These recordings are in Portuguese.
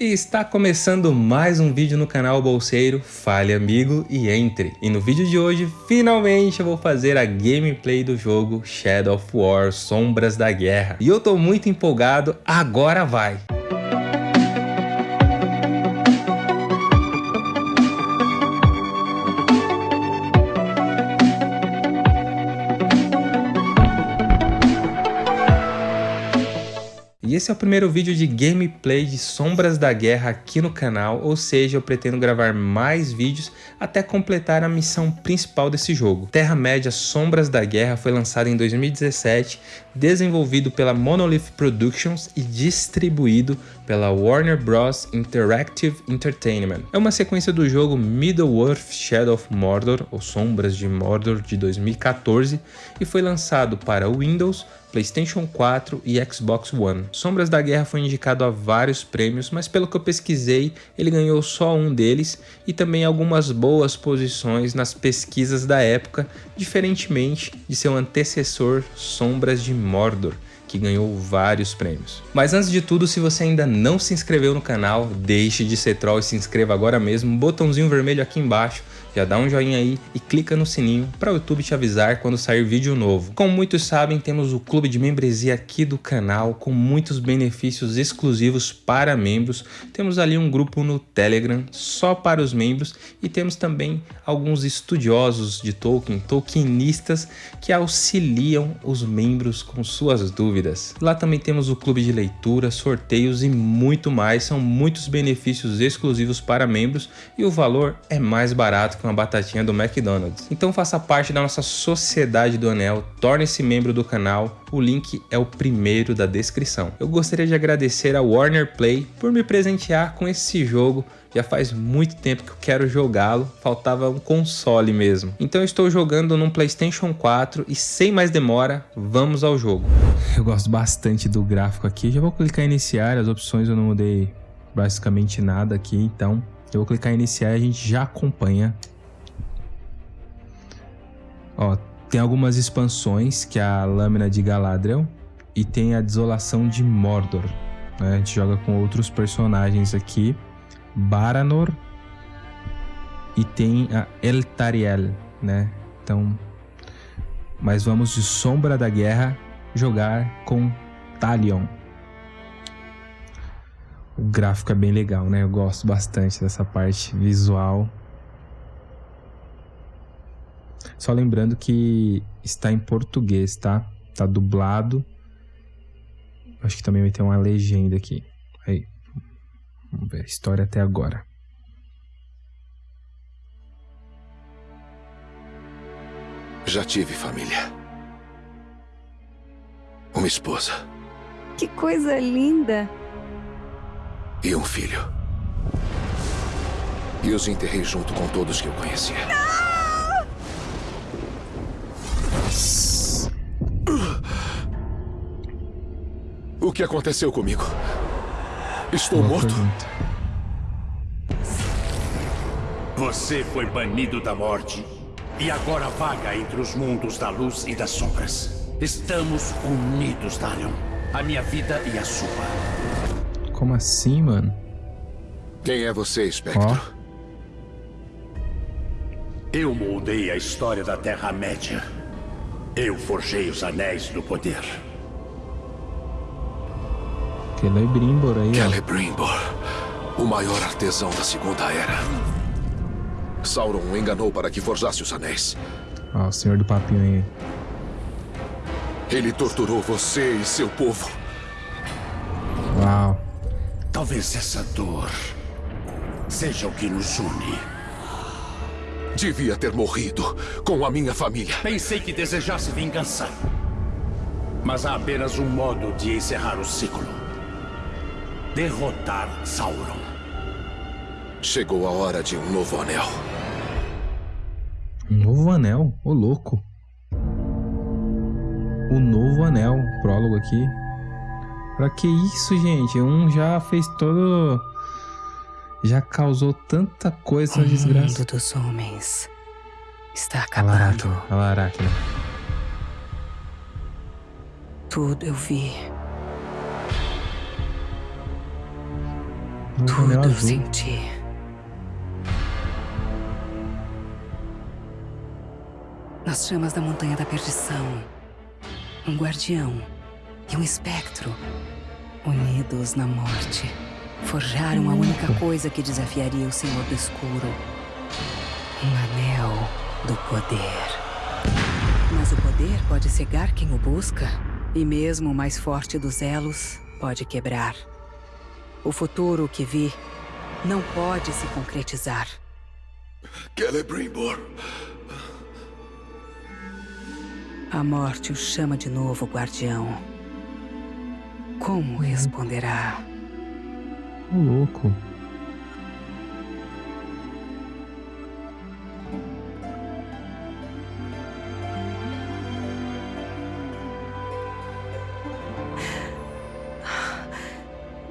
E está começando mais um vídeo no canal Bolseiro, fale amigo e entre. E no vídeo de hoje, finalmente eu vou fazer a gameplay do jogo Shadow of War Sombras da Guerra. E eu tô muito empolgado, agora vai! Esse é o primeiro vídeo de gameplay de Sombras da Guerra aqui no canal, ou seja, eu pretendo gravar mais vídeos até completar a missão principal desse jogo. Terra-média Sombras da Guerra foi lançado em 2017, desenvolvido pela Monolith Productions e distribuído pela Warner Bros. Interactive Entertainment. É uma sequência do jogo Middle-earth Shadow of Mordor, ou Sombras de Mordor, de 2014, e foi lançado para Windows, PlayStation 4 e Xbox One. Sombras da Guerra foi indicado a vários prêmios, mas pelo que eu pesquisei, ele ganhou só um deles e também algumas boas posições nas pesquisas da época, diferentemente de seu antecessor Sombras de Mordor, que ganhou vários prêmios. Mas antes de tudo, se você ainda não se inscreveu no canal, deixe de ser troll e se inscreva agora mesmo, botãozinho vermelho aqui embaixo, já dá um joinha aí e clica no sininho para o YouTube te avisar quando sair vídeo novo. Como muitos sabem, temos o clube de membresia aqui do canal com muitos benefícios exclusivos para membros. Temos ali um grupo no Telegram só para os membros e temos também alguns estudiosos de Tolkien, Tolkienistas, que auxiliam os membros com suas dúvidas. Lá também temos o clube de leitura, sorteios e muito mais. São muitos benefícios exclusivos para membros e o valor é mais barato com a batatinha do McDonald's. Então faça parte da nossa Sociedade do Anel, torne-se membro do canal, o link é o primeiro da descrição. Eu gostaria de agradecer a Warner Play por me presentear com esse jogo já faz muito tempo que eu quero jogá-lo, faltava um console mesmo. Então eu estou jogando num Playstation 4 e sem mais demora, vamos ao jogo. Eu gosto bastante do gráfico aqui, já vou clicar em iniciar, as opções eu não mudei basicamente nada aqui, então eu vou clicar em iniciar e a gente já acompanha. Ó, tem algumas expansões, que é a Lâmina de Galadriel e tem a Desolação de Mordor. Né? A gente joga com outros personagens aqui. Baranor e tem a Eltariel, né? Então, mas vamos de Sombra da Guerra jogar com Talion. O gráfico é bem legal, né? Eu gosto bastante dessa parte visual. Só lembrando que está em português, tá? Tá dublado. Acho que também vai ter uma legenda aqui. Aí. Vamos ver a história até agora. Já tive família. Uma esposa. Que coisa linda! e um filho. E os enterrei junto com todos que eu conhecia. O que aconteceu comigo? Estou Boa morto? pergunta. Você foi banido da morte e agora vaga entre os mundos da luz e das sombras. Estamos unidos, Dalion. A minha vida e a sua. Como assim, mano? Quem é você, Espectro? Ó. Eu moldei a história da Terra-média. Eu forjei os Anéis do Poder. Celebrimbor aí. Celebrimbor, o maior artesão da Segunda Era. Sauron o enganou para que forjasse os anéis. Ó, o senhor do papinho aí. Ele torturou você e seu povo. Uau. Talvez essa dor seja o que nos une. Devia ter morrido com a minha família. Pensei que desejasse vingança. Mas há apenas um modo de encerrar o ciclo. Derrotar Sauron. Chegou a hora de um novo anel. Um novo anel, ô louco. O novo anel, prólogo aqui. Pra que isso, gente? Um já fez todo. Já causou tanta coisa O na desgraça. mundo dos homens está acabando. Lá, Arachne. Tudo eu vi. Tudo azul. senti. Nas chamas da Montanha da Perdição, um guardião e um espectro, unidos na morte, forjaram a única coisa que desafiaria o Senhor do Escuro: um anel do poder. Mas o poder pode cegar quem o busca, e mesmo o mais forte dos elos pode quebrar. O futuro que vi não pode se concretizar. Celebrimbor. A morte o chama de novo, guardião. Como responderá? Ô, louco.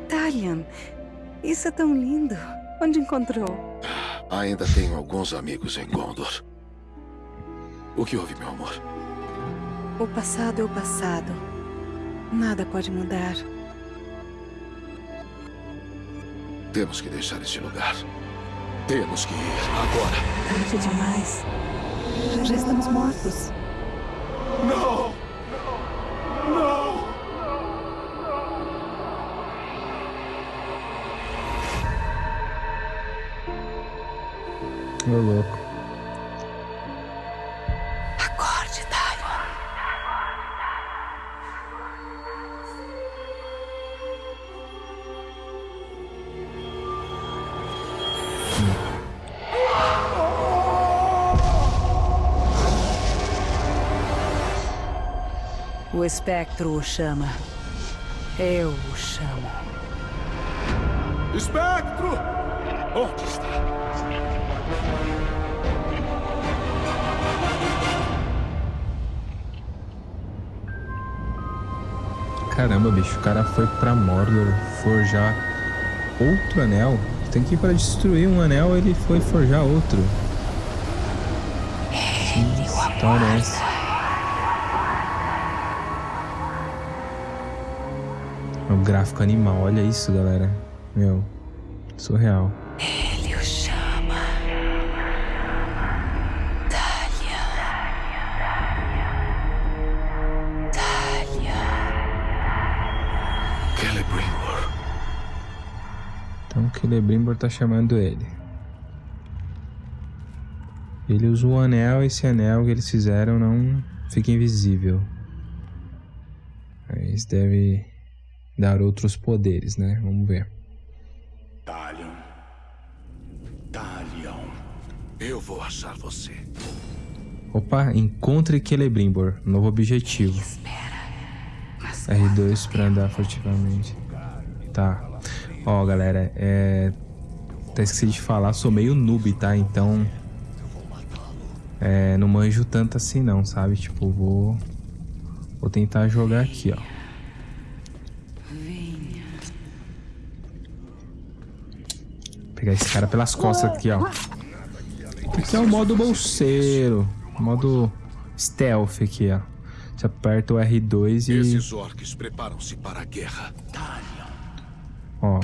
Talion, isso é tão lindo. Onde encontrou? Ainda tenho alguns amigos em Gondor. O que houve, meu amor? O passado é o passado. Nada pode mudar. Temos que deixar este lugar. Temos que ir agora. Tarde demais. Já estamos mortos. Não! Não! Ô, louco. Espectro o chama. Eu o chamo. Espectro! Onde está? Caramba, bicho, o cara foi pra Mordor forjar outro anel. Tem que ir pra destruir um anel, ele foi forjar outro. Que história é essa? Gráfico animal, olha isso, galera. Meu, surreal. Ele o chama. Talion. Talion. Celebrimbor. Então Celebrimbor tá chamando ele. Ele usa o anel, esse anel que eles fizeram não fica invisível. Isso deve dar outros poderes, né? Vamos ver. Talion. Talion. Eu vou achar você. Opa, encontre Celebrimbor, novo objetivo. Mas R2 pra andar furtivamente. Tá. Ó, galera, é. Até esqueci de falar, sou meio noob, tá? Então. É, não manjo tanto assim não, sabe? Tipo, vou. Vou tentar jogar aqui, ó. Pegar esse cara pelas costas aqui, ó. Aqui é o modo bolseiro. Modo stealth aqui, ó. Você aperta o R2 e. Esses orcs preparam-se para a guerra. Ó,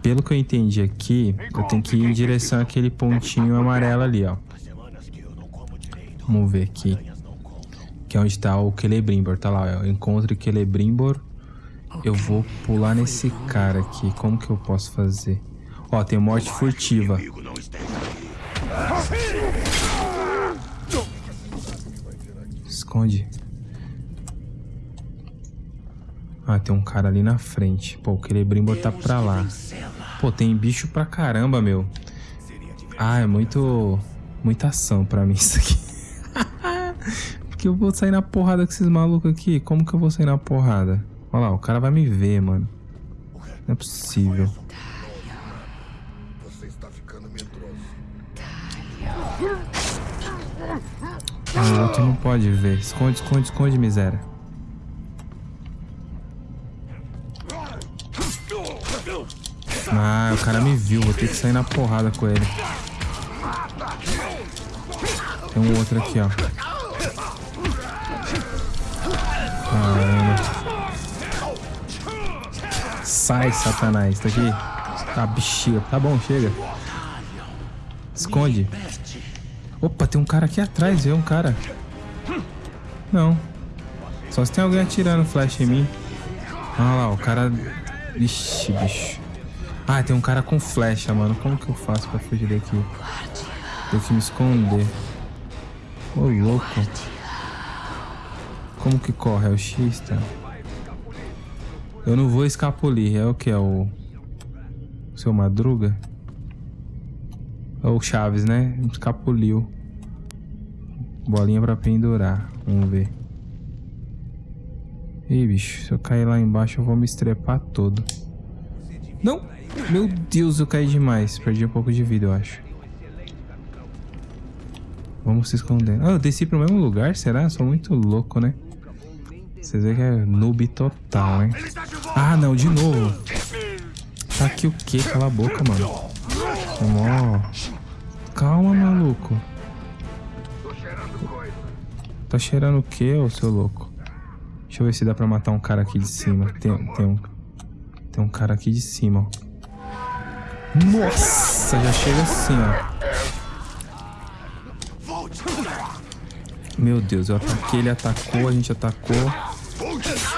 pelo que eu entendi aqui, eu tenho que ir em direção àquele pontinho amarelo ali, ó. Vamos ver aqui. Que é onde tá o Celebrimbor, tá lá, ó. O Celebrimbor. Eu vou pular nesse cara aqui. Como que eu posso fazer? Ó, tem morte furtiva. Esconde. Ah, tem um cara ali na frente. Pô, o Celebrimbor tá pra lá. Pô, tem bicho pra caramba, meu. Ah, é muito... Muita ação pra mim isso aqui. Porque eu vou sair na porrada com esses malucos aqui. Como que eu vou sair na porrada? Olha lá, o cara vai me ver, mano. Não é possível. O outro não pode ver. Esconde, esconde, esconde, miséria. Ah, o cara me viu. Vou ter que sair na porrada com ele. Tem um outro aqui, ó. Caramba. Sai, satanás. Tá aqui. Tá, bexiga. Tá bom, chega. Esconde. Opa, tem um cara aqui atrás, viu? Um cara. Não. Só se tem alguém atirando flash em mim. Olha lá, o cara... Ixi, bicho. Ah, tem um cara com flecha, mano. Como que eu faço pra fugir daqui? Tenho que me esconder. Ô, louco. Como que corre? É o X, tá? Eu não vou escapulir. É o que? É o... Seu Madruga? É o Chaves, né? Escapuliu. Bolinha pra pendurar. Vamos ver. Ih, bicho. Se eu cair lá embaixo, eu vou me estrepar todo. Não! Meu Deus, eu caí demais. Perdi um pouco de vida, eu acho. Vamos se esconder. Ah, eu desci pro mesmo lugar? Será? Sou muito louco, né? Vocês veem que é noob total, hein? Ah, não, de novo. Tá aqui o quê? Cala a boca, mano. Ó. Calma, maluco. Tá cheirando o quê, ô seu louco? Deixa eu ver se dá pra matar um cara aqui de cima. Tem, tem um... Tem um cara aqui de cima, ó. Nossa, já chega assim, ó. Meu Deus, eu ataquei, ele atacou, a gente atacou.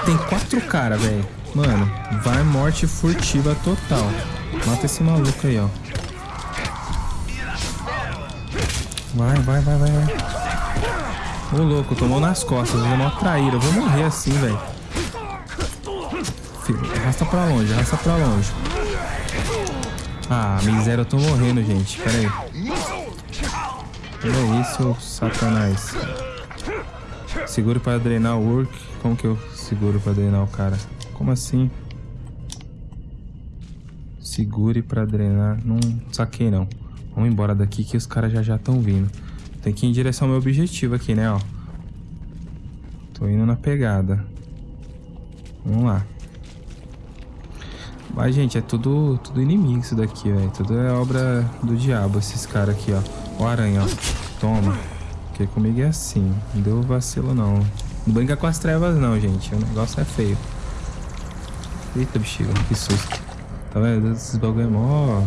Tem quatro caras, velho. Mano, vai morte furtiva total. Mata esse maluco aí, ó. Vai, vai, vai, vai. Ô, louco, tomou nas costas. Ele é uma traíra. Eu vou morrer assim, velho. Arrasta pra longe, arrasta pra longe. Ah, miséria, eu tô morrendo, gente. Pera aí. Olha isso, satanás. Seguro para drenar o work. Como que eu seguro para drenar o cara? Como assim? Segure para drenar. Não saquei, não. Vamos embora daqui que os caras já já estão vindo. Tem que ir em direção ao meu objetivo aqui, né, ó. Tô indo na pegada. Vamos lá. Mas, gente, é tudo, tudo inimigo isso daqui, velho. Tudo é obra do diabo, esses caras aqui, ó. Ó aranha, ó. Toma. Porque comigo é assim. Não deu vacilo, não. Não brinca com as trevas, não, gente. O negócio é feio. Eita, bexiga. Que susto. Tá vendo? Esses bagulho é mó...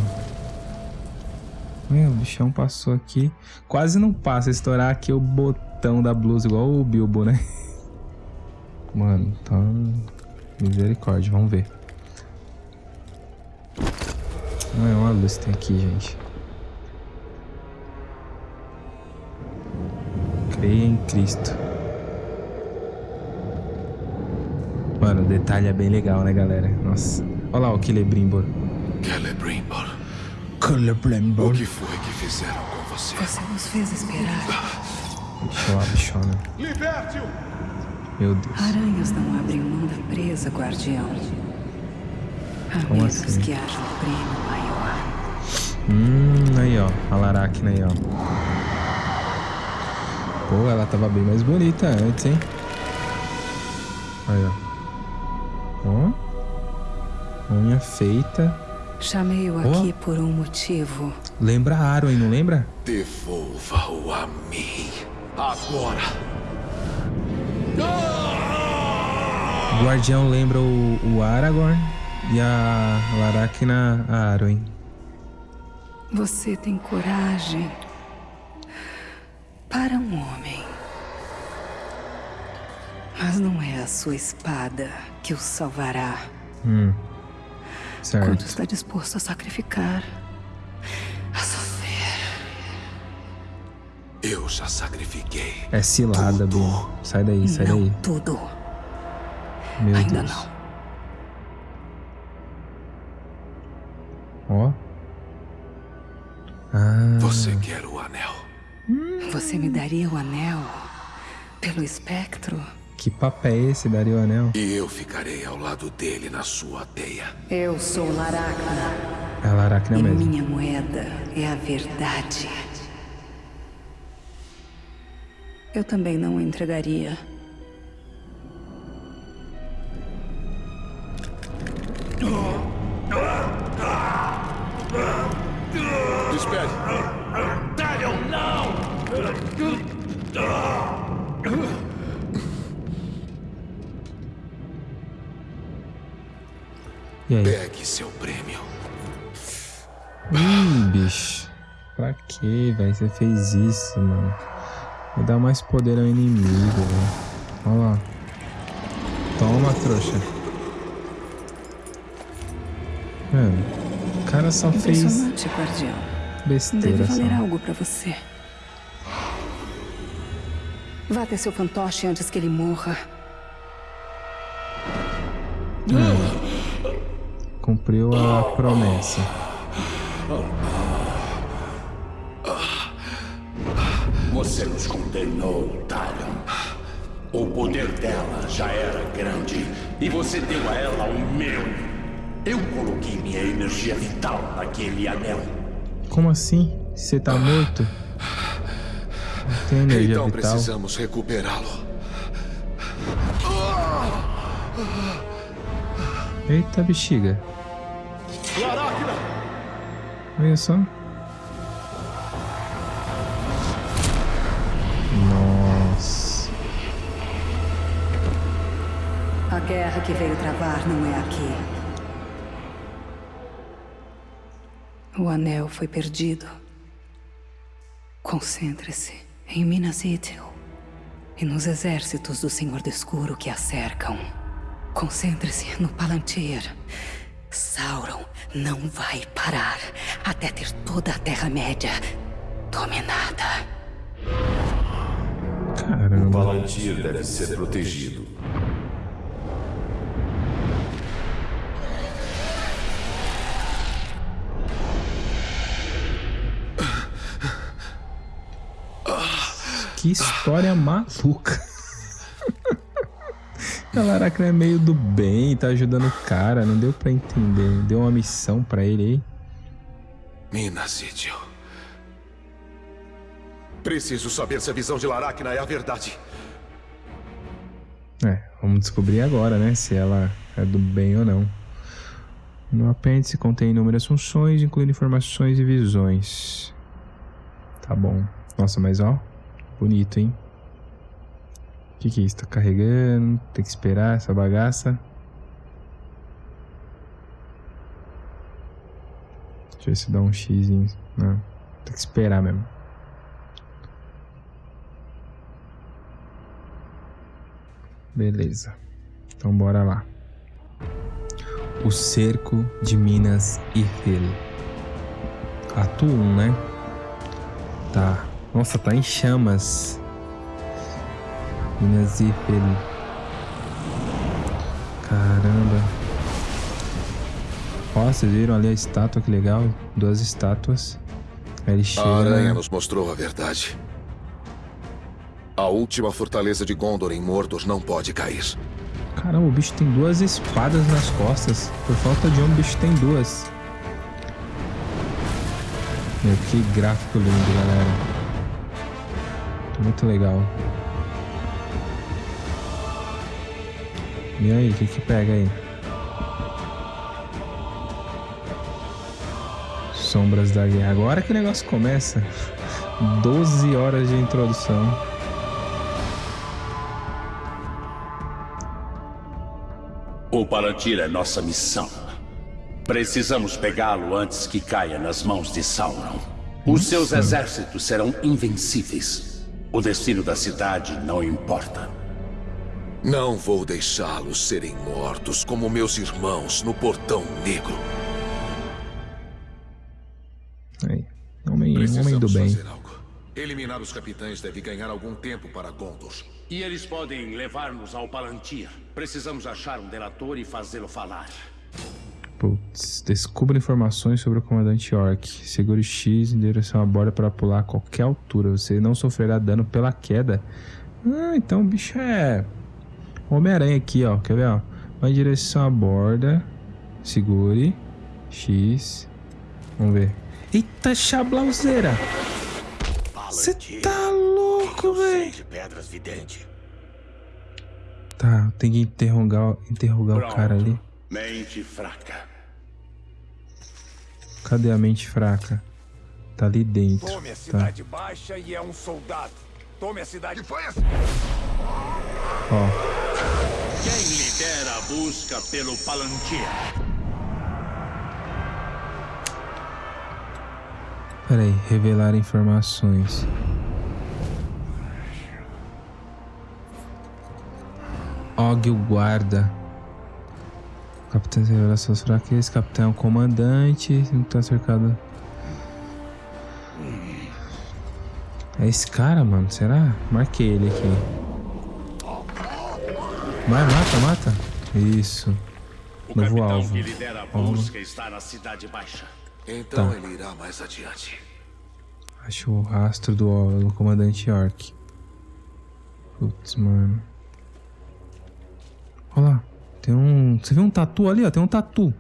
Meu, o bichão passou aqui. Quase não passa. Estourar aqui o botão da blusa, igual o Bilbo, né? Mano, tá... Misericórdia, vamos ver. Não é uma luz que tem aqui, gente. Creia em Cristo. Mano, o detalhe é bem legal, né, galera? Nossa. Olha lá o Celebrimbor. Celebrimbor. O que foi que fizeram com você? Você nos fez esperar. Deixa eu lá, bichona. Liberte-o! Meu Deus. Aranhas não abrem mão da presa, guardião. A Como menos assim? que haja um prêmio maior. Hum, aí ó. A Laracna aí, ó. Pô, ela tava bem mais bonita antes, hein? Aí, ó. Ó. Unha feita. Chamei-o Oh. aqui por um motivo. Lembra Arwen, não lembra? Devolva-o a mim. Agora. O Guardião lembra o, o Aragorn e a Laracna a Arwen. Você tem coragem para um homem. Mas não é a sua espada que o salvará. Hum. Quanto Certo. está disposto a sacrificar? A sofrer. Eu já sacrifiquei. É cilada, Bruno. Sai daí, sai não daí. tudo. Meu Ainda Deus. não. Ó. Ah, Você quer o anel? Você me daria o anel pelo espectro? Que papo é esse, Dario Anel? E eu ficarei ao lado dele na sua teia. Eu sou Laracna. É a Laracna E mesmo. minha moeda é a verdade. Eu também não o entregaria. Você fez isso, mano. Vai dar mais poder ao inimigo, velho. Olha lá. Toma, trouxa. Mano, o cara só fez guardião. besteira Deve valer só. algo pra você. Vá até seu fantoche antes que ele morra. Cumpriu a promessa. Você nos condenou, Talion. O poder dela já era grande e você deu a ela o meu. Eu coloquei minha energia vital naquele anel. Como assim? Você tá morto? Não tem energia Então vital. precisamos recuperá-lo. Eita bexiga. Olha só. Guerra que veio travar não é aqui. O anel foi perdido. Concentre-se em Minas Ithil e nos exércitos do Senhor do Escuro que a cercam. Concentre-se no Palantir. Sauron não vai parar até ter toda a Terra-média dominada. Caramba. Palantir deve ser protegido. Que história maluca. A Laracna é meio do bem, tá ajudando o cara, não deu pra entender. Deu uma missão pra ele aí. Minas Ithil. Preciso saber se a visão de Laracna é a verdade. É, vamos descobrir agora, né? Se ela é do bem ou não. No apêndice contém inúmeras funções, incluindo informações e visões. Tá bom. Nossa, mas ó, bonito, hein? O que, que é isso? Tá carregando? Tem que esperar essa bagaça. Deixa eu ver se dá um X. Não, tem que esperar mesmo. Beleza. Então bora lá. O cerco de Minas Ithil. Ato 1, né? Tá. Nossa, tá em chamas. Minas Ithil. Caramba. Ó, vocês viram ali a estátua, que legal. Duas estátuas. Aí ele chega. A aranha nos mostrou a verdade. A última fortaleza de Gondor em Mordor não pode cair. Caramba, o bicho tem duas espadas nas costas. Por falta de um, o bicho tem duas. Meu, que gráfico lindo, galera. Muito legal. E aí, o que que pega aí? Sombras da Guerra. Agora que o negócio começa. 12 horas de introdução. O Palantir é nossa missão. Precisamos pegá-lo antes que caia nas mãos de Sauron. Os seus exércitos serão invencíveis. O destino da cidade não importa. Não vou deixá-los serem mortos como meus irmãos no Portão Negro. Aí. Homem, homem do bem. fazer algo. Eliminar os capitães deve ganhar algum tempo para Gondor. E eles podem levar-nos ao Palantir. Precisamos achar um delator e fazê-lo falar. Putz, descubra informações sobre o comandante Orc. Segure X em direção à borda para pular a qualquer altura. Você não sofrerá dano pela queda. Ah, então o bicho é. Homem-Aranha aqui, ó. Quer ver, ó? Vai em direção à borda. Segure. X. Vamos ver. Eita, chablauzeira! Você tá louco, velho! Tá, tem que interrogar, interrogar o cara ali. Mente fraca. Cadê a mente fraca? Tá ali dentro. Tome a Tá. cidade baixa e é um soldado. Tome a cidade. Que foi essa? Ó. Quem lidera a busca pelo Palantir? Pera aí, revelar informações. Og o guarda. Capitão revela suas fraquezas. Capitão é o comandante. Não tá cercado. É esse cara, mano. Será? Marquei ele aqui. Vai, mata, mata. Isso. O Novo capitão alvo. que lidera a busca está na Cidade Baixa. Então Tá. ele irá mais adiante. Acho o rastro do, do comandante York. Putz, mano. Olha lá. Tem um. Você viu um tatu ali, ó? Tem um tatu.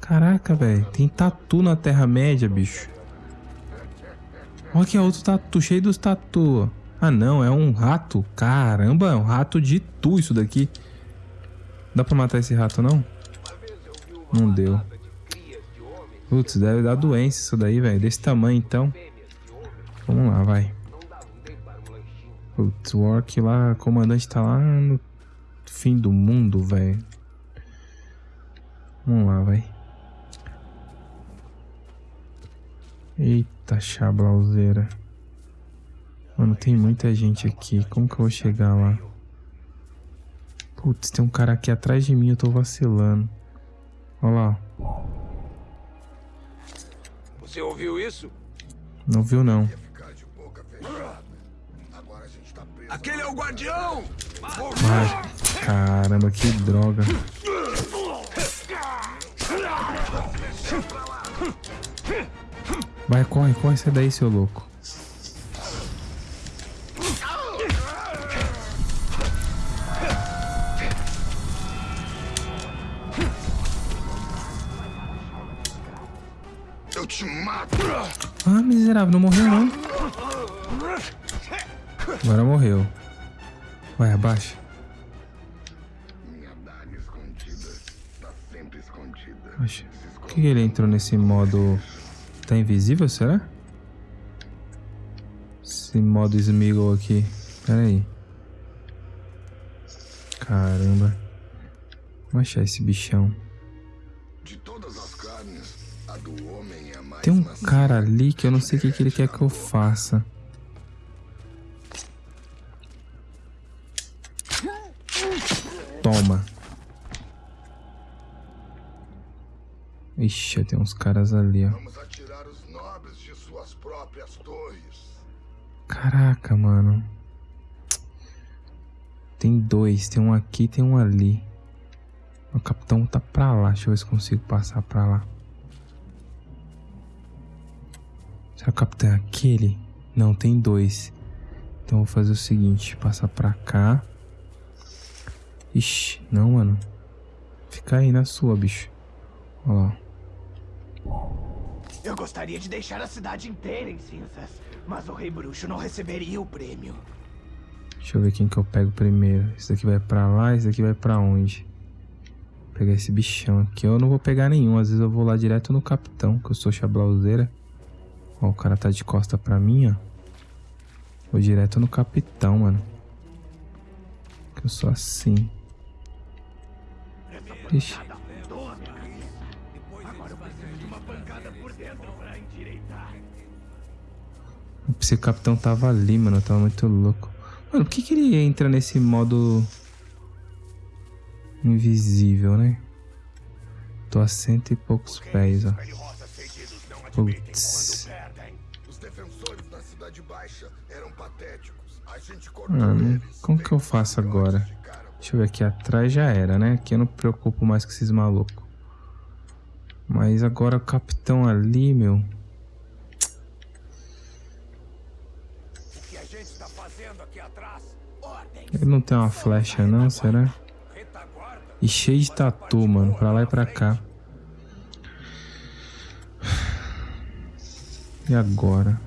Caraca, velho. Tem tatu na Terra-média, bicho. Olha aqui, ó, outro tatu, cheio dos tatu. Ah, não, é um rato. Caramba, é um rato de tu isso daqui. Dá pra matar esse rato, não? Não deu. Putz, deve dar doença isso daí, velho. Desse tamanho, então. Vamos lá, vai. Putz, o Orc lá, comandante tá lá no fim do mundo, velho. Vamos lá, vai. Eita, chablauzeira. Mano, tem muita gente aqui. Como que eu vou chegar lá? Putz, tem um cara aqui atrás de mim, eu tô vacilando. Olha lá. Você ouviu isso? Não viu, não. Aquele é o guardião! Ai, caramba, que droga. Vai, corre, corre, sai daí, seu louco. Eu te mato! Ah, miserável, não morreu não. Agora morreu. Vai, abaixa. Abaixa. Por que ele entrou nesse modo... Tá invisível, será? Esse modo Smeagol aqui. Pera aí. Caramba. Vamos achar esse bichão. De todas as carnes, a do homem a mais Tem um cara ali que eu não sei o que, que ele quer que eu faça. Ixi, tem uns caras ali, ó. Vamos atirar os nobres de suas próprias torres. Caraca, mano. Tem dois, tem um aqui tem um ali. O capitão tá pra lá, deixa eu ver se consigo passar pra lá. Será que o capitão é aquele? Não, tem dois. Então eu vou fazer o seguinte, passar pra cá. Ixi, não, mano. Fica aí na sua, bicho. Olha lá. Eu gostaria de deixar a cidade inteira em cinzas, mas o Rei Bruxo não receberia o prêmio. Deixa eu ver quem que eu pego primeiro. Esse daqui vai pra lá, esse daqui vai pra onde? Vou pegar esse bichão aqui. Eu não vou pegar nenhum. Às vezes eu vou lá direto no capitão, que eu sou chablauzeira. Ó, o cara tá de costa pra mim, ó. Vou direto no capitão, mano. Que eu sou assim. Ixi. Esse capitão tava ali, mano. Tava muito louco. Mano, por que, que ele entra nesse modo invisível, né? Tô a cento e poucos pés, ó. Putz. Mano, como que eu faço agora? Deixa eu ver aqui atrás já era, né? Aqui eu não me preocupo mais com esses malucos. Mas agora o capitão ali, meu. Ele não tem uma flecha não, será? E cheio de tatu, mano, pra lá e pra cá. E agora?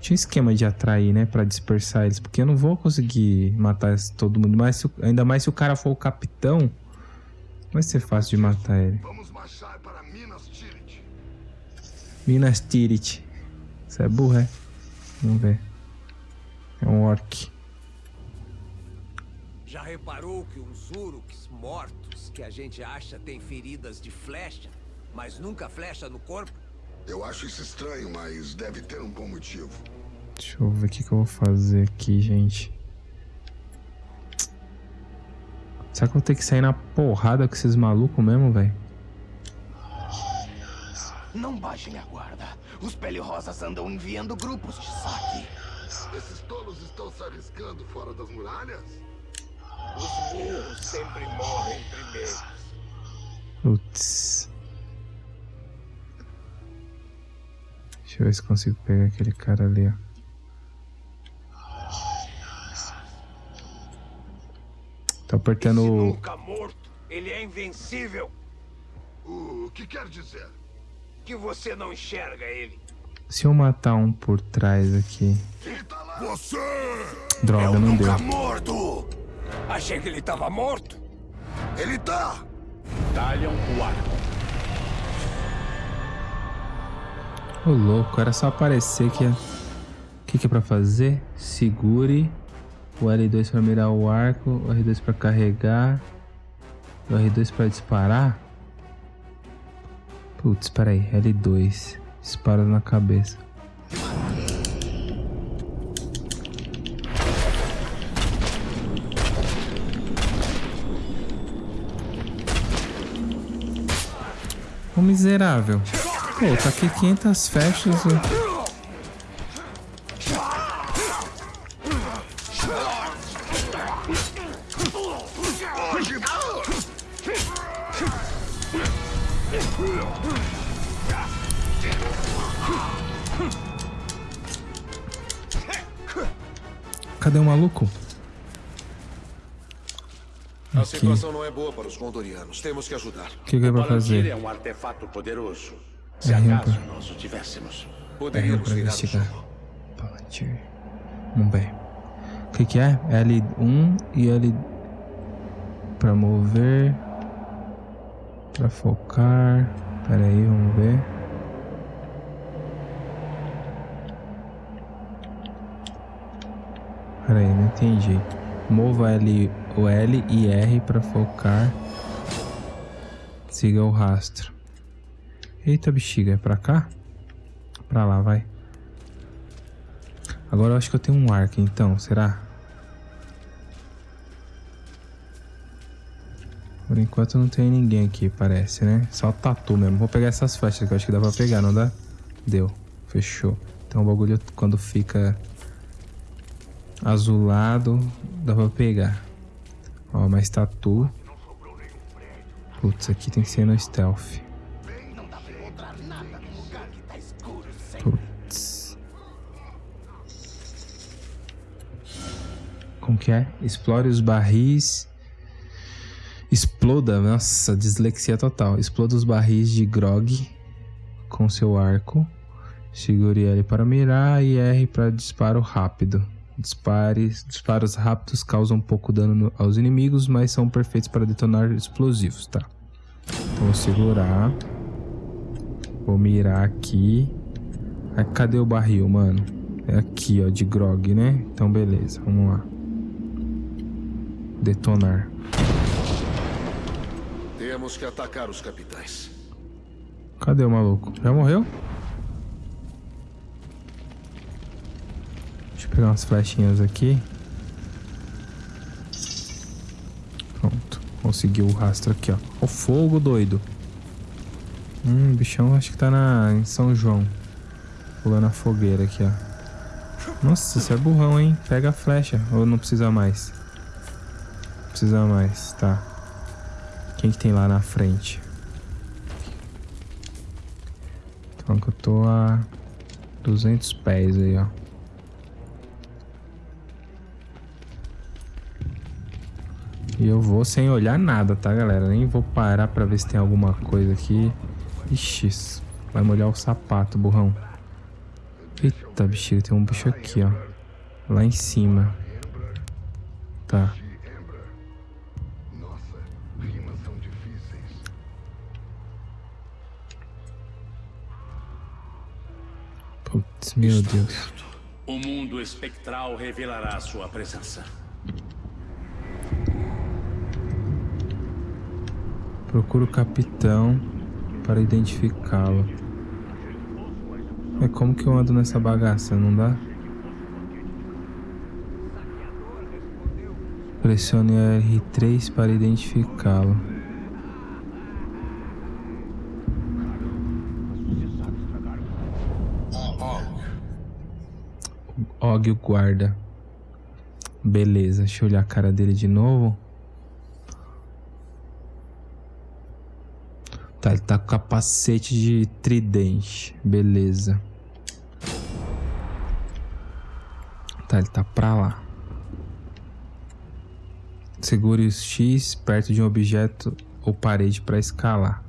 Tinha um esquema de atrair, né, Pra dispersar eles, porque eu não vou conseguir matar todo mundo, mas se ainda mais se o cara for o capitão, vai ser fácil de matar ele. Vamos marchar para Minas Tirith. Minas Tirith. Isso é burro, é? Vamos ver. É um orc. Já reparou que uns Uruks mortos que a gente acha têm feridas de flecha, mas nunca flecha no corpo? Eu acho isso estranho, mas deve ter um bom motivo. Deixa eu ver o que, que eu vou fazer aqui, gente. Será que eu vou ter que sair na porrada com esses malucos mesmo, velho? Não baixem a guarda. Os pele-rosas andam enviando grupos de saque. Esses tolos estão se arriscando fora das muralhas? Os burros sempre morrem primeiro. Putz. Deixa eu ver se consigo pegar aquele cara ali, ó. Tô apertando o... nunca morto, ele é invencível. O que quer dizer? Que você não enxerga ele. Se eu matar um por trás aqui... Ele tá lá! Você! Droga, não deu. Nunca morto. Achei que ele tava morto. Ele tá! Talham o arco. Ô louco, era só aparecer que... O que que é pra fazer? Segure o L2 pra mirar o arco, o R2 pra carregar, o R2 pra disparar. Putz, peraí, L2. Dispara na cabeça. Ô miserável. Pô, tá aqui 500 flechas. É boa para os gondorianos. Temos que ajudar. O que, que é pra Palantir fazer? é um artefato poderoso. Se É, acaso nós o tivéssemos. É Poderíamos o investigar. jogo. Palantir. Vamos ver. O que, que é? L1 e L. Pra mover. Pra focar. Pera aí, vamos ver. Pera aí, não entendi. Mova L, o L e R pra focar. Siga o rastro. Eita bexiga, é pra cá? Pra lá, vai. Agora eu acho que eu tenho um arco, então, será? Por enquanto não tem ninguém aqui, parece, né? Só tatu mesmo. Vou pegar essas flechas que eu acho que dá pra pegar, não dá? Deu. Fechou. Então o bagulho quando fica azulado, dá pra pegar. Ó, mais tatu. Putz, aqui tem que ser no stealth. Tá. Putz. Como que é? Explore os barris. Exploda, nossa, dislexia total. Exploda os barris de grog com seu arco. Segure L para mirar e R para disparo rápido. Dispares, disparos rápidos causam pouco dano no- aos inimigos, mas são perfeitos para detonar explosivos, tá? Então vou segurar. Vou mirar aqui. Aí, cadê o barril, mano? É aqui, ó, de grog, né? Então, beleza, vamos lá. Detonar. Temos que atacar os capitães. Cadê o maluco? Já morreu? Deixa eu pegar umas flechinhas aqui. Pronto. Conseguiu o rastro aqui, ó. O fogo, doido. Hum, o bichão acho que tá na, em São João. Pulando a fogueira aqui, ó. Nossa, você é burrão, hein? Pega a flecha. Ou não precisa mais? Precisa mais, tá. Quem que tem lá na frente? Então que eu tô a 200 pés aí, ó. E eu vou sem olhar nada, tá, galera? Nem vou parar pra ver se tem alguma coisa aqui. Ixi, vai molhar o sapato, burrão. Eita, bexiga, tem um bicho aqui, ó. Lá em cima. Tá. Putz, meu Deus. O mundo espectral revelará sua presença. Procura o capitão para identificá-lo. É como que eu ando nessa bagaça, não dá? Pressione R3 para identificá-lo. Og o guarda. Beleza, deixa eu olhar a cara dele de novo. Tá, ele tá com capacete de tridente. Beleza. Tá, ele tá pra lá. Segure o X perto de um objeto ou parede para escalar.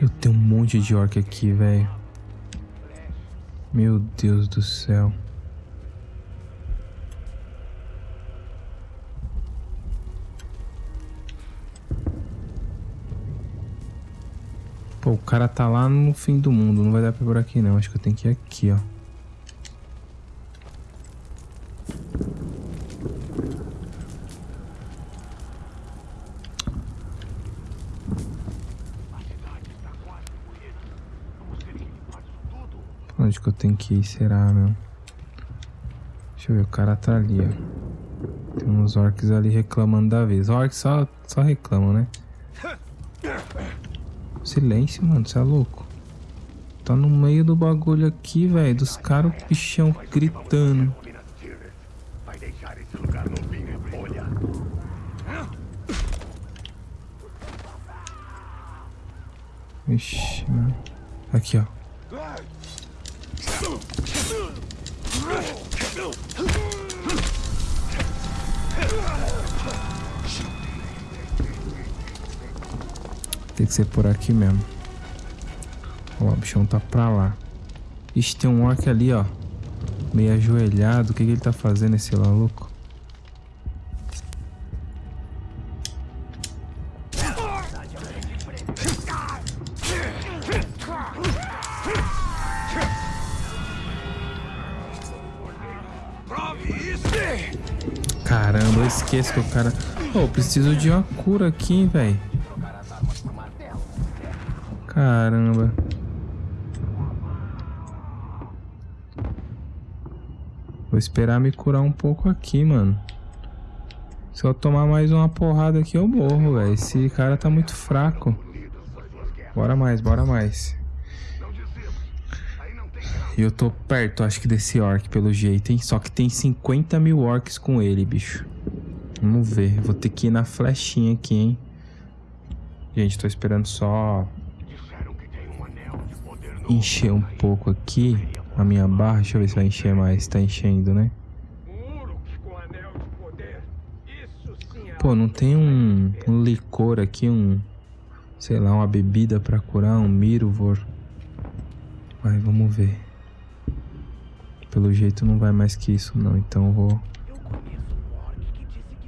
Eu tenho um monte de orc aqui, velho. Meu Deus do céu. Pô, o cara tá lá no fim do mundo. Não vai dar pra ir por aqui, não. Acho que eu tenho que ir aqui, ó. Onde que eu tenho que ir? Será, meu? Deixa eu ver, o cara tá ali, ó. Tem uns orcs ali reclamando da vez. Orcs só, só reclamam, né? Silêncio, mano, você é louco. Tá no meio do bagulho aqui, velho. Dos caras, o bichão gritando. Ixi, mano. Aqui, ó. Ser por aqui mesmo. Ó, o bichão tá pra lá. Ixi, tem um orc ali, ó. Meio ajoelhado. O que, que ele tá fazendo, esse maluco? Caramba, eu esqueço que o cara... Pô, oh, preciso de uma cura aqui, velho. Caramba. Vou esperar me curar um pouco aqui, mano. Se eu tomar mais uma porrada aqui, eu morro, velho. Esse cara tá muito fraco. Bora mais, bora mais. E eu tô perto, acho que, desse orc, pelo jeito, hein? Só que tem 50 mil orcs com ele, bicho. Vamos ver. Vou ter que ir na flechinha aqui, hein? Gente, tô esperando só encher um pouco aqui a minha barra. Deixa eu ver se vai encher mais. Tá enchendo, né? Pô, não tem um, um licor aqui, um... Sei lá, uma bebida pra curar, um Miruvor. Vai, vamos ver. Pelo jeito não vai mais que isso não, então eu vou...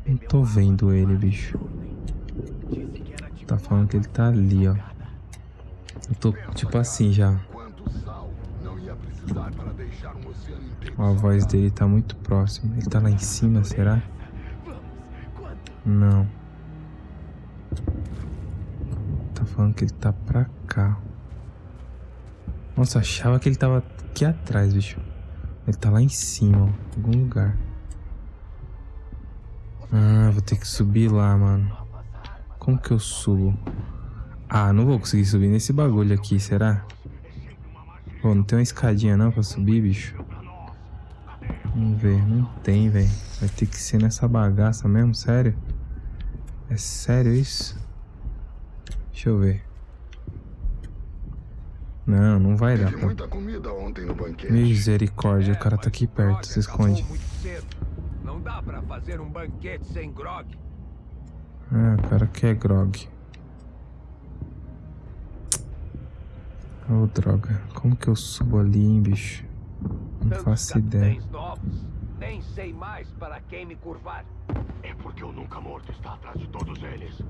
Não tô vendo ele, bicho. Tá falando que ele tá ali, ó. Eu tô tipo assim já. A voz dele tá muito próxima. Ele tá lá em cima, será? Não. Tá falando que ele tá pra cá. Nossa, achava que ele tava aqui atrás, bicho. Ele tá lá em cima, ó, em algum lugar. Ah, vou ter que subir lá, mano. Como que eu subo? Ah, não vou conseguir subir nesse bagulho aqui, será? Pô, não tem uma escadinha não pra subir, bicho? Vamos ver, não tem, velho. Vai ter que ser nessa bagaça mesmo, sério? É sério isso? Deixa eu ver. Não, não vai dar. Pra... Misericórdia, o cara tá aqui perto, se esconde. Ah, o cara quer grog. Oh, droga. Como que eu subo ali, hein, bicho? Não faço ideia. Nem sei mais para quem me curvar. É porque o Nunca Morto está atrás de todos eles.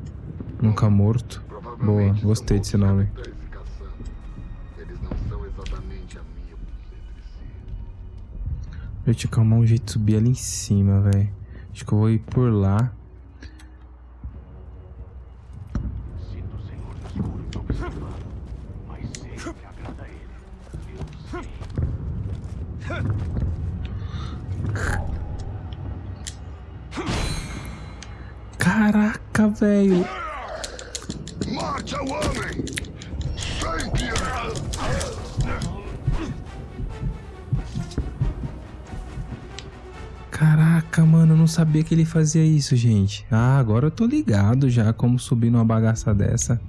Nunca Morto? Boa, gostei desse nome. Eu tinha que arrumar um jeito de subir ali em cima, velho. Acho que eu vou ir por lá. Que ele fazia isso, gente. Ah, agora eu tô ligado já como subir numa bagaça dessa.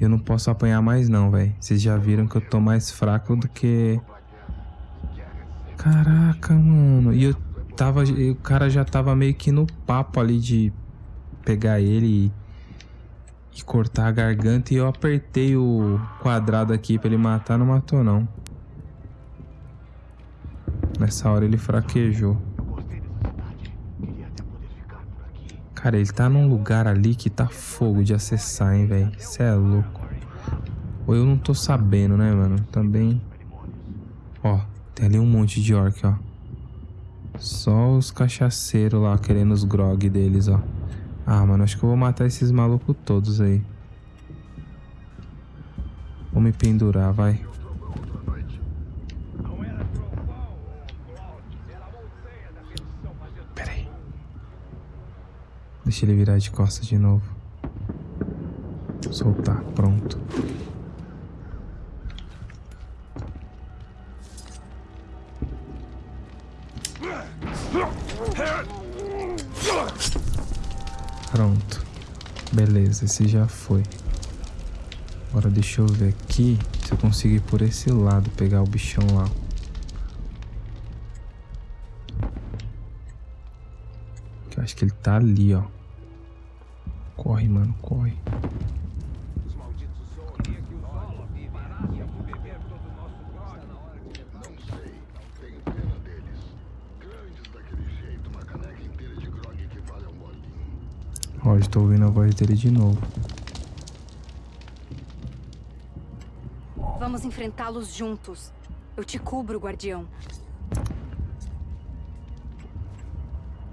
Eu não posso apanhar mais não, velho. Vocês já viram que eu tô mais fraco do que... Caraca, mano. E eu tava... e O cara já tava meio que no papo ali de pegar ele e, e cortar a garganta. E eu apertei o quadrado aqui pra ele matar, não matou não. Nessa hora ele fraquejou. Eu gostei dessa cidade. Queria até poder ficar por aqui. Cara, ele tá num lugar ali que tá fogo de acessar, hein, velho. Cê é louco. Ou eu não tô sabendo, né, mano? Também. Ó, tem ali um monte de orc, ó. Só os cachaceiros lá querendo os grog deles, ó. Ah, mano, acho que eu vou matar esses malucos todos aí. Vou me pendurar, vai. Pera aí. Deixa ele virar de costas de novo. Soltar, pronto. Pronto. Beleza, esse já foi. Agora deixa eu ver aqui se eu consigo ir por esse lado pegar o bichão lá. Eu acho que ele tá ali, ó. Corre, mano, corre. Não sei, tenho pena deles. Grandes daquele jeito, uma caneca inteira de grog equivale a um bolinho. Ó, estou ouvindo a voz dele de novo. Vamos enfrentá-los juntos. Eu te cubro, guardião.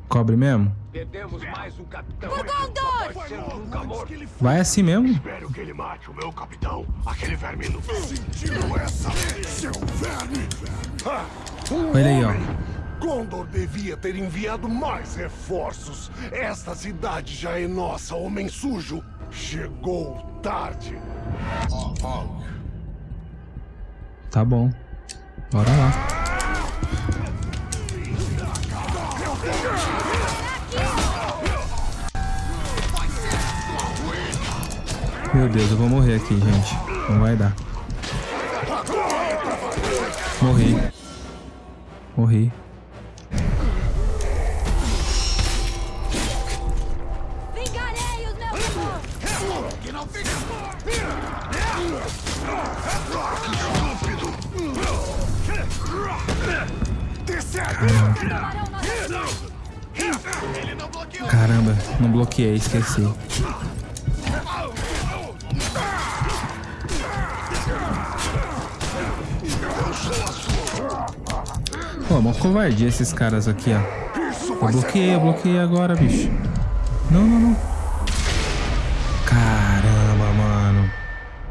Cobre mesmo? Perdemos mais um capitão. Por Gondor! Vai assim mesmo? Espero que ele mate o meu capitão. Aquele sentiu essa, seu verme! Ah, um Olha aí, ó. homem! Gondor devia ter enviado mais reforços. Esta cidade já é nossa, homem sujo. Chegou tarde. Tá bom. Bora lá. Meu Deus, eu vou morrer aqui, gente. Não vai dar. Morri. Morri. Caramba, não bloqueei, esqueci. Pô, uma covardia esses caras aqui, ó. Eu bloqueei, eu bloqueei agora, bicho. Não, não, não. Caramba, mano.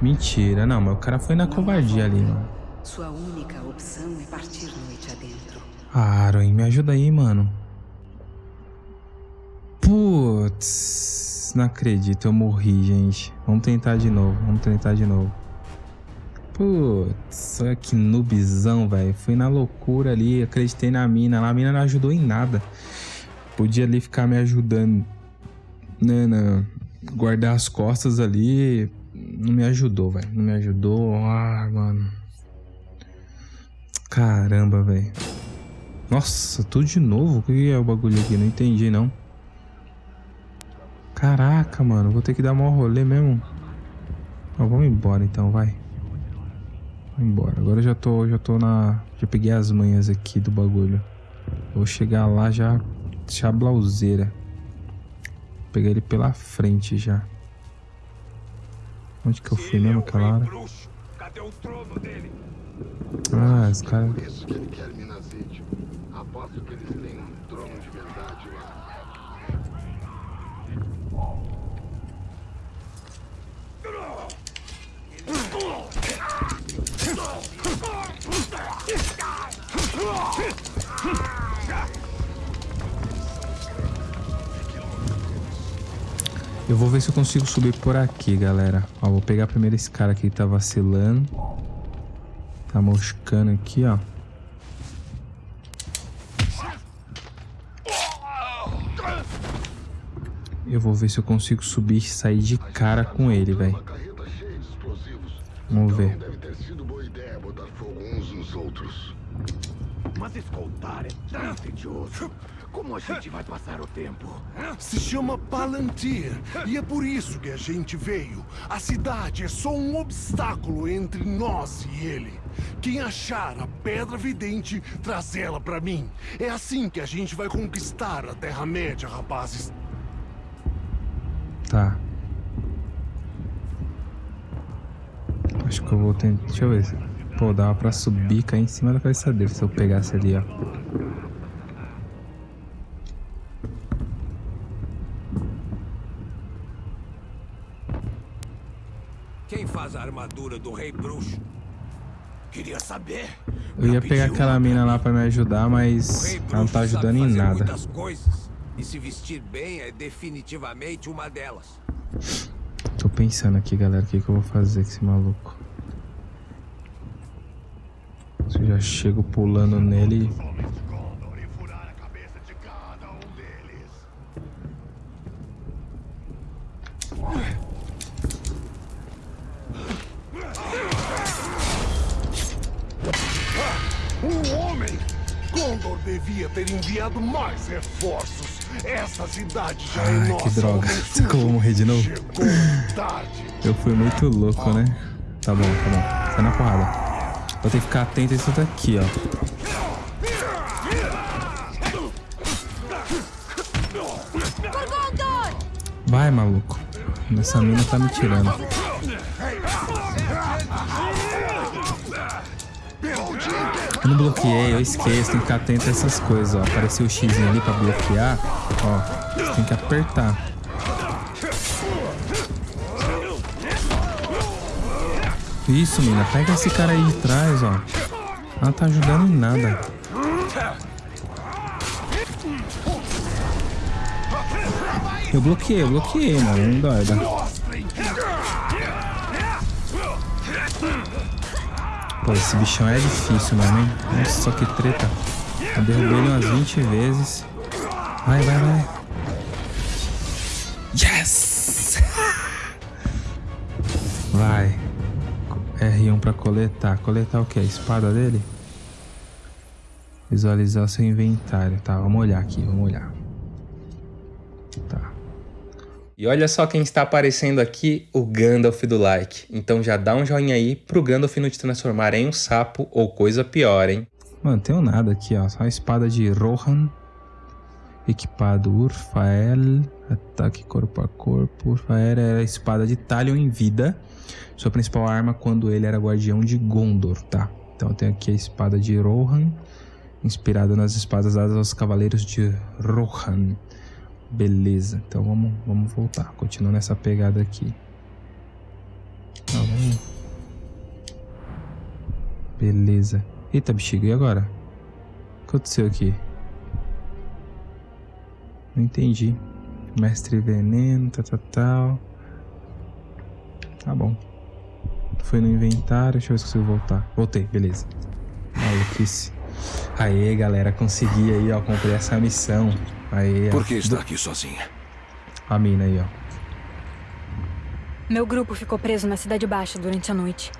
Mentira. Não, mas o cara foi na covardia ali, mano. Sua única opção é partir noite adentro. Ah, Aroin, me ajuda aí, mano. Putz, não acredito, eu morri, gente. Vamos tentar de novo, vamos tentar de novo. Putz, que noobzão, velho. Fui na loucura ali, acreditei na mina. A mina não ajudou em nada. Podia ali ficar me ajudando, né, guardar as costas ali. Não me ajudou, velho. Não me ajudou. Ah, mano. Caramba, velho. Nossa, tudo de novo? O que é o bagulho aqui? Não entendi, não. Caraca, mano. Vou ter que dar maior rolê mesmo. Ó, vamos embora então, vai. Vamos embora. Agora eu já tô, já tô na... Já peguei as manhas aqui do bagulho. Vou chegar lá já... Chablauzeira. Pegar ele pela frente já. Onde que eu fui mesmo aquela hora? Bruxo, cadê o trono dele? Ah, os caras... Isso que ele quer Minas Ithil. aposto que eles têm um trono de verdade lá. Eu vou ver se eu consigo subir por aqui, galera. Ó, vou pegar primeiro esse cara aqui que tá vacilando. Tá moscando aqui, ó. Eu vou ver se eu consigo subir e sair de cara com ele, velho. Vamos ver. Deve ter sido boa ideia botar fogo uns nos outros. Mas escoltar é tedioso. Como a gente vai passar o tempo? Se chama Palantir. E é por isso que a gente veio. A cidade é só um obstáculo entre nós e ele. Quem achar a Pedra Vidente, traz ela pra mim. É assim que a gente vai conquistar a Terra-média, rapazes. Tá. Acho que eu vou tentar. Deixa eu ver. se- Pô, dava pra subir e cair em cima da cabeça dele se eu pegasse ali, ó. Quem faz a armadura do Rei Bruxo? Queria saber. Eu ia pegar aquela mina lá pra me ajudar, mas ela não tá ajudando em nada. coisas. E se vestir bem é definitivamente uma delas. Tô pensando aqui, galera, o que, que eu vou fazer com esse maluco. Se eu já chego pulando nele. Um homem! Condor devia ter enviado mais reforços. Essa cidade já é Ai, nossa. que droga. Será que eu vou morrer de novo? Eu fui muito louco, né? Tá bom, tá bom. Sai na porrada. Vou ter que ficar atento a isso daqui, ó. Vai, maluco. Essa mina tá me tirando. Não bloqueei, eu esqueço, tem que ficar atento a essas coisas, ó. Apareceu o X ali pra bloquear, ó. Tem que apertar. Isso, mina, pega esse cara aí de trás, ó. Ela tá ajudando em nada. Eu bloqueei, eu bloqueei, mano. Não dói, dá. Pô, esse bichão é difícil, mano, hein? Nossa, só que treta. Eu derrubei ele umas 20 vezes. Vai, vai, vai. Yes! Vai. R1 pra coletar. Coletar o que? A espada dele? Visualizar seu inventário. Tá, vamos olhar aqui, vamos olhar. E olha só quem está aparecendo aqui, o Gandalf do like. Então já dá um joinha aí pro Gandalf não te transformar em um sapo ou coisa pior, hein? Mano, tenho nada aqui, ó. Só a espada de Rohan. Equipado Urfael. Ataque corpo a corpo. Urfael era a espada de Talion em vida. Sua principal arma quando ele era guardião de Gondor, tá? Então tenho aqui a espada de Rohan. Inspirada nas espadas dadas aos cavaleiros de Rohan. Beleza, então vamos, vamos voltar. Continuando essa pegada aqui. Tá, vamos. Beleza. Eita, bexiga, e agora? O que aconteceu aqui? Não entendi. Mestre veneno, tal, tal, tal. Tá bom. Foi no inventário, deixa eu ver se consigo voltar. Voltei, beleza. Maluquice. Aê, galera, consegui aí, ó, comprei essa missão. Aê, Por que está aqui sozinha? A mina aí, ó. Meu grupo ficou preso na Cidade Baixa durante a noite.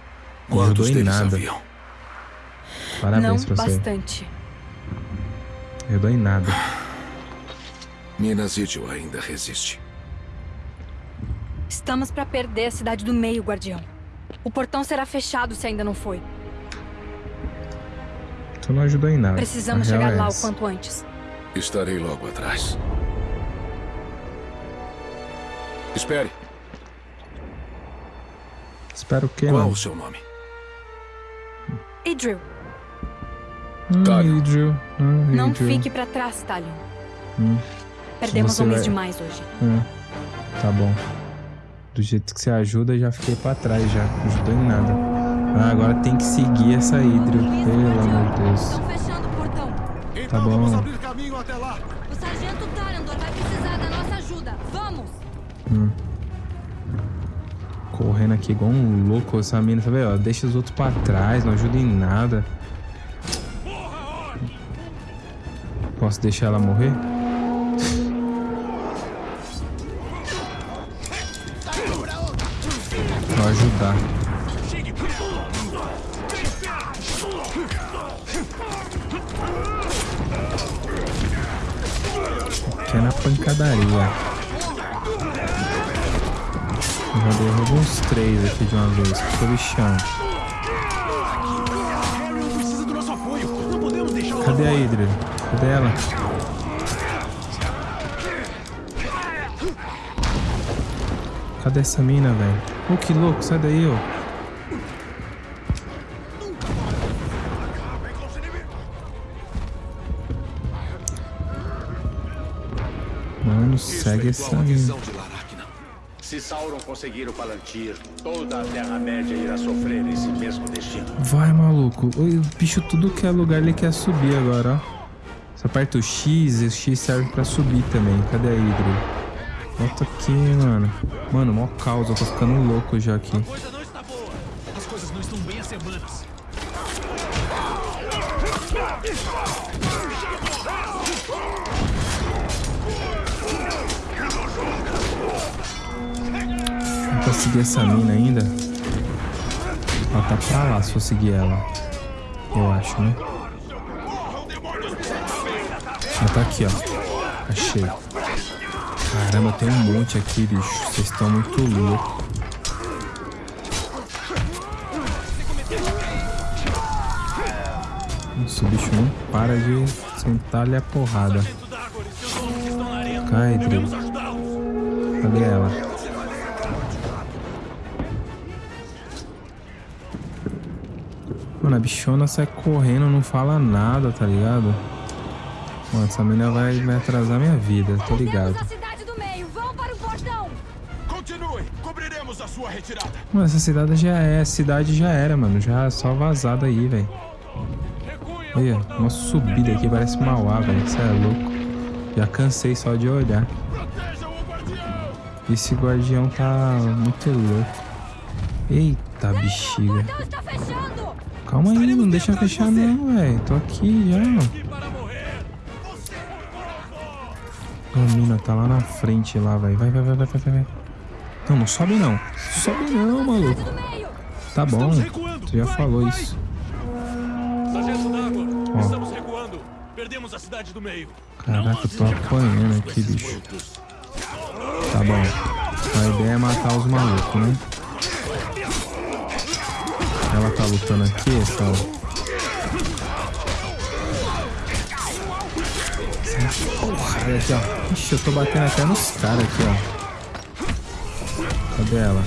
Não Quantos ajudou em deles nada. haviam? Parabéns Não pra você. bastante. Eu dou em nada. Minas Ithil ainda resiste. Estamos pra perder a Cidade do Meio, Guardião. O portão será fechado se ainda não foi. Tu não ajudou em nada. Precisamos chegar é lá o quanto antes. Estarei logo atrás. Espere. Espero que Qual não. o seu nome? Idril, Ah, Hydro. Ah, Não Hydro. fique pra trás, Talion. Hum. Perdemos homens vai- demais hoje. É, tá bom. Do jeito que você ajuda, já fiquei pra trás já. Não ajudou em nada. Ah, agora tem que seguir essa Hydro. Pelo amor de Deus. Estão fechando o portão. Então Tá bom. Correndo aqui igual um louco essa mina, vendo? ó? Deixa os outros pra trás, não ajuda em nada. Posso deixar ela morrer? Vou ajudar. Que é na pancadaria. Já derrubo uns três aqui de uma vez, porque bichão. Cadê a. Hydra? Cadê ela? Cadê essa mina, velho? Ô, que louco, sai daí, ô. Mano, segue essa mina. Se Sauron conseguir o Palantir, toda a Terra-média irá sofrer esse mesmo destino. Vai, maluco. O bicho, tudo que é lugar, ele quer subir agora, ó. Você aperta o X o X serve pra subir também. Cadê a Hydra? Volta aqui, mano. Mano, mó caos. Eu tô ficando louco já aqui. Seguir essa mina ainda. Ela tá pra lá se for seguir ela. Eu acho, né? Ela tá aqui, ó. Achei. Caramba, tem um monte aqui, bicho. Vocês estão muito loucos. O bicho não para de sentar-lhe a porrada. Cai, Drill. Cadê ela? Mano, a bichona sai correndo, não fala nada, tá ligado? Mano, essa menina vai, vai atrasar minha vida, tô ligado. Temos a cidade do meio. Vão para o portão. Continue. Cobriremos a sua retirada. Mano, essa cidade já é, cidade já era, mano. Já é só vazada aí, velho. Olha, uma subida aqui, parece Mauá, velho. Você é louco. Já cansei só de olhar. Esse guardião tá muito louco. Eita, bexiga. Calma aí, não deixa fechar não, velho. Tô aqui já. A mina tá lá na frente lá, velho. Vai, vai, vai, vai, vai, vai. Não, não sobe não. Sobe não, maluco. Do meio. Tá bom. Tu já falou isso. Ó. Caraca, eu tô apanhando aqui, bicho. Tá bom. A ideia é matar os malucos, né? Ela tá lutando aqui. Essa porrada aqui, ó. Ixi, eu tô batendo até nos caras aqui, ó. Cadê ela?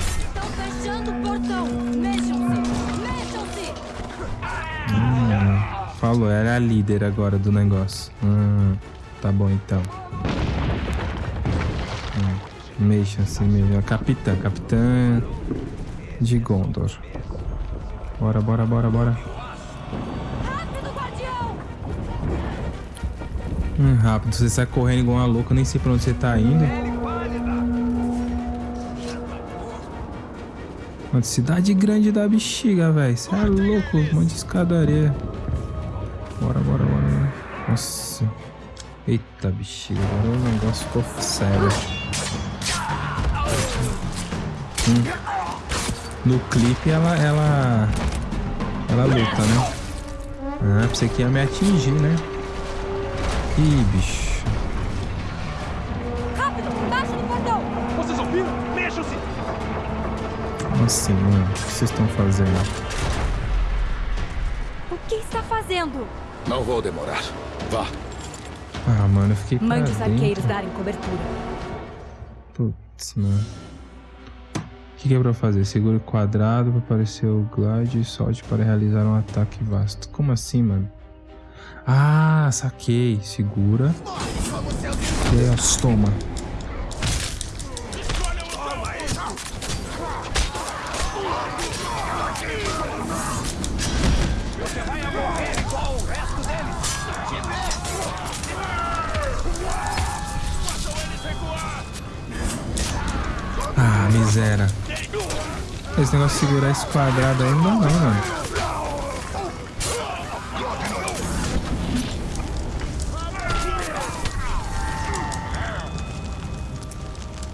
Hum, falou, ela é a líder agora do negócio. Hum, tá bom então. Hum, Mexa-se mesmo. A Capitã, capitã de Gondor. Bora, bora, bora, bora. Hum, rápido, você sai correndo igual uma louca, nem sei pra onde você tá indo. Mano, cidade grande da bexiga, velho. Você é louco, monte de escadaria. Bora, bora, bora. Nossa. Eita, bexiga, agora o negócio ficou sério. Hum. No clipe ela, ela. Ela luta, né? Ah, pensei que ia me atingir, né? Ih, bicho. Rápido. Baixa no portão. Vocês ouviram? Mexam-se. Como assim, mano? O que vocês estão fazendo? O que está fazendo? Não vou demorar. Vá. Ah, mano, eu fiquei Mande os arqueiros darem cobertura. Putz, mano. Que, que é pra fazer? Segure o quadrado para aparecer o glide e solte para realizar um ataque vasto. Como assim, mano? Ah, saquei. Segura. Deus, toma. Ah, miséria. Esse negócio de segurar esse quadrado aí não dá não, mano.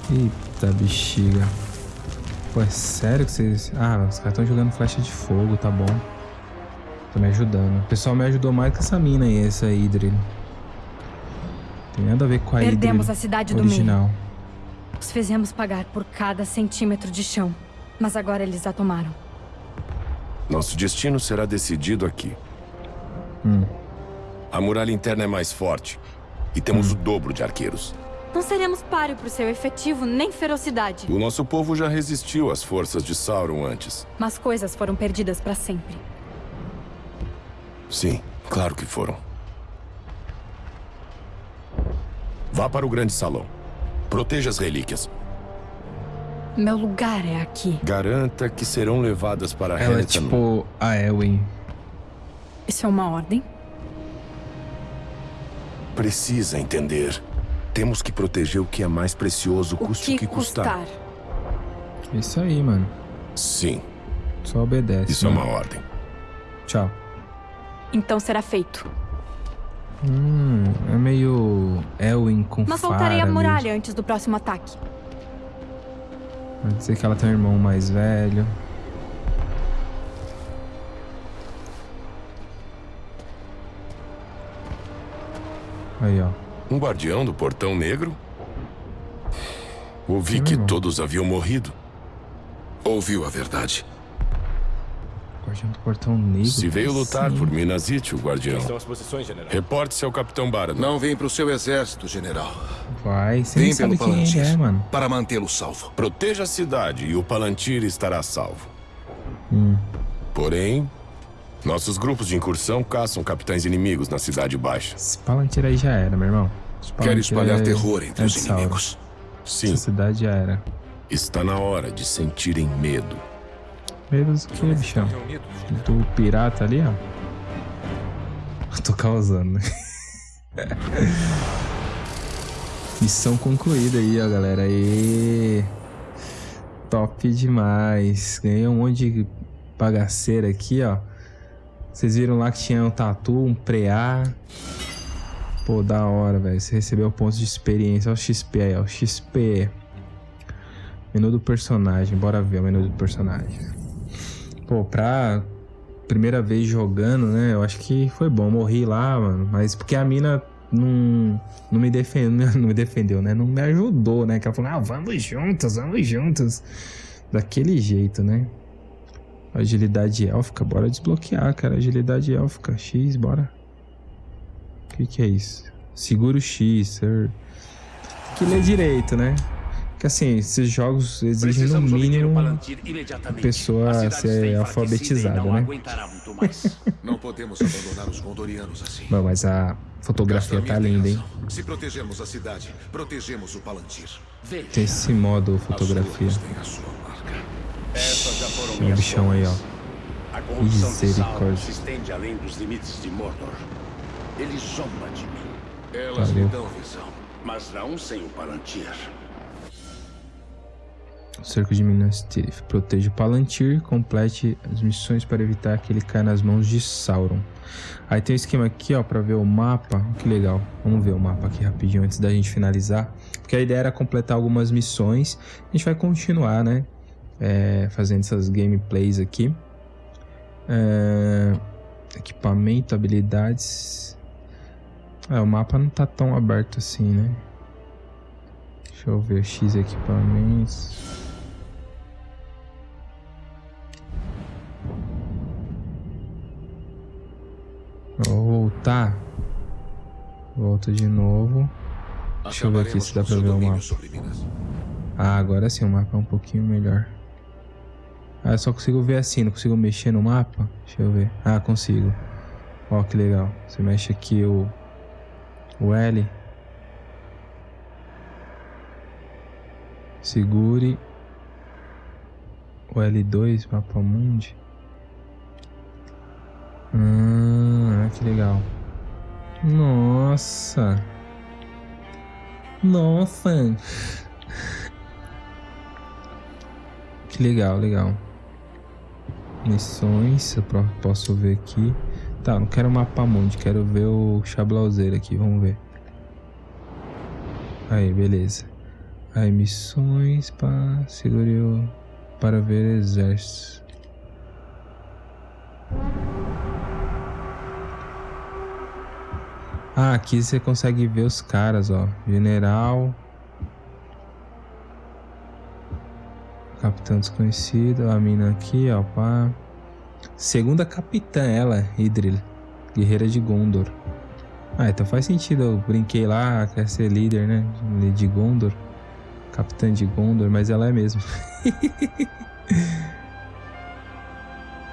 Eita bexiga. Pô, é sério que vocês... Ah, os caras estão jogando flecha de fogo, tá bom. Tô me ajudando. O pessoal me ajudou mais que essa mina aí, essa Idril. Tem nada a ver com a Perdemos Idril a cidade original. do meio. Os fizemos pagar por cada centímetro de chão. Mas agora eles a tomaram. Nosso destino será decidido aqui. Hum. A muralha interna é mais forte. E temos o dobro de arqueiros. Não seremos páreo pro seu efetivo nem ferocidade. O nosso povo já resistiu às forças de Sauron antes. Mas coisas foram perdidas para sempre. Sim, claro que foram. Vá para o grande salão. Proteja as relíquias. Meu lugar é aqui. Garanta que serão levadas para Ela é Helheim. tipo a Elwin. Isso é uma ordem? Precisa entender. Temos que proteger o que é mais precioso, O custe que o que custar. custar. Isso aí, mano. Sim, Só obedece. isso é mano. uma ordem. Tchau. Então será feito. Hum, é meio Elwin com Mas Farah soltarei a mesmo. muralha antes do próximo ataque. Pode dizer que ela tem um irmão mais velho. Aí, ó. Um guardião do Portão Negro? Ouvi que todos haviam morrido. Ouviu a verdade. Guardião do Portão Negro. Se veio lutar assim? por Minas Ithil, guardião. São as posições, general. Reporte-se ao Capitão Barad. Não vem pro seu exército, general. Vai, você Vem pelo sabe ele Palantir. é, mano. Para mantê-lo salvo. Proteja a cidade e o Palantir estará salvo. Hum. Porém, nossos grupos de incursão caçam capitães inimigos na Cidade Baixa. Esse Palantir aí já era, meu irmão. Quer espalhar é- terror entre é os inimigos. Sim, Essa cidade já era. está na hora de sentirem medo. Medo do que, bichão? Do pirata ali, ó. Tô causando, né? Missão concluída aí, ó, galera. Aê! Top demais. Ganhei um monte de bagaceira aqui, ó. Vocês viram lá que tinha um tatu, um preá. Pô, da hora, velho. Você recebeu pontos de experiência. Olha o XP aí, ó. XP. Menu do personagem. Bora ver o menu do personagem. Pô, pra primeira vez jogando, né? Eu acho que foi bom. Morri lá, mano. Mas porque a mina não, não, me, defendeu, não me defendeu, né? Não me ajudou, né? Que ela falou, ah, vamos juntos, vamos juntos. Daquele jeito, né? Agilidade élfica, bora desbloquear, cara. Agilidade élfica, X, bora. O que, que é isso? Segura o X, sir. Que ler direito, né? Porque assim, esses jogos exigem no Precisamos obter o mínimo a pessoa A ser alfabetizada, né? Não podemos abandonar os gondorianos assim. Bom, mas a fotografia tá linda, hein? Se protegermos a cidade, protegemos o Palantir. Veja, Tem esse modo fotografia. Tem um minhas bichão aí, ó. A corrupção de Sauron Misericórdia. se estende além dos limites de Mordor. Ele zomba de mim, Elas Valeu. lhe dão visão. mas não sem o Palantir. Cerco de Minas Tirith. Proteja o Palantir. Complete as missões para evitar que ele caia nas mãos de Sauron. Aí tem um esquema aqui, ó, pra ver o mapa. Que legal. Vamos ver o mapa aqui rapidinho antes da gente finalizar. Porque a ideia era completar algumas missões. A gente vai continuar, né? É, fazendo essas gameplays aqui. É, equipamento, habilidades. É, o mapa não tá tão aberto assim, né? Deixa eu ver. X equipamentos. Vou voltar. Volta de novo. Deixa eu ver aqui se dá pra ver o mapa. Ah, agora sim o mapa é um pouquinho melhor. Ah, eu só consigo ver assim, não consigo mexer no mapa? Deixa eu ver. Ah, consigo. Ó, que legal. Você mexe aqui o, o L. Segure o L2, mapa mundi. Ah, que legal. Nossa. Nossa. Que legal, legal. Missões, eu posso ver aqui. Tá, não quero mapa mundi, quero ver o Chablauzeiro aqui, vamos ver. Aí, beleza. Aí, missões para segure para ver exércitos. Ah, aqui você consegue ver os caras, ó. General. Capitão desconhecido. A mina aqui, ó. Pá. Segunda capitã, ela, Idril. Guerreira de Gondor. Ah, então faz sentido. Eu brinquei lá, quer ser líder, né? De Gondor. Capitã de Gondor, mas ela é mesmo.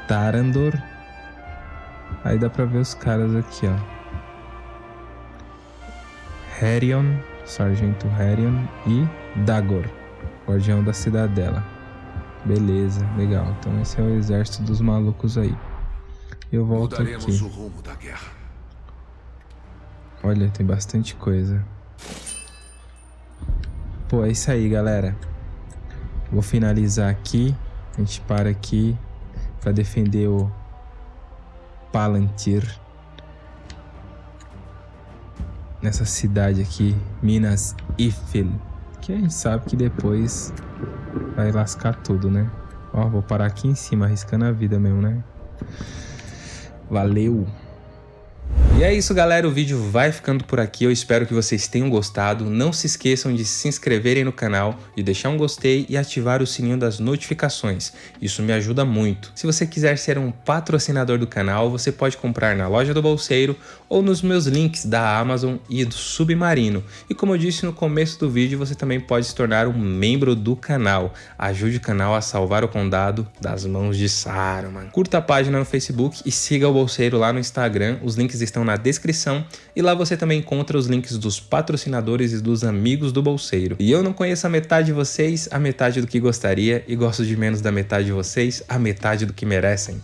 Tarandor. Aí dá pra ver os caras aqui, ó. Herion, Sargento Herion e Dagor, guardião da cidadela. Beleza, legal. Então esse é o exército dos malucos aí. Eu volto Mudaremos aqui. o rumo da guerra. Olha, tem bastante coisa. Pô, é isso aí, galera. Vou finalizar aqui. A gente para aqui para defender o Palantir nessa cidade aqui, Minas Ifil, que a gente sabe que depois vai lascar tudo, né? Ó, vou parar aqui em cima, arriscando a vida mesmo, né? Valeu! E é isso galera, o vídeo vai ficando por aqui, eu espero que vocês tenham gostado, não se esqueçam de se inscreverem no canal, de deixar um gostei e ativar o sininho das notificações, isso me ajuda muito. Se você quiser ser um patrocinador do canal, você pode comprar na loja do Bolseiro ou nos meus links da Amazon e do Submarino. E como eu disse no começo do vídeo, você também pode se tornar um membro do canal, ajude o canal a salvar o condado das mãos de Saruman. Curta a página no Facebook e siga o Bolseiro lá no Instagram, os links estão na descrição e lá você também encontra os links dos patrocinadores e dos amigos do Bolseiro. E eu não conheço a metade de vocês, a metade do que gostaria e gosto de menos da metade de vocês, a metade do que merecem.